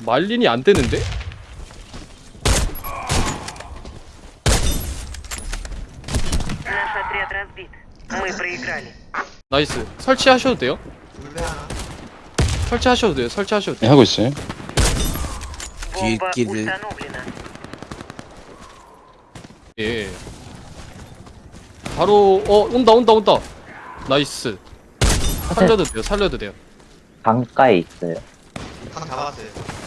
말린이 안 되는데? 나이스. 설치하셔도 돼요? 설치하셔도 돼요. 설치하셔도 돼요. 네, 하고 있어요. 뒤끼를 예. 바로 어 온다 온다 온다. 나이스. 살려도 돼요. 살려도 돼요. 강가에 있어요. 강 잡았어요.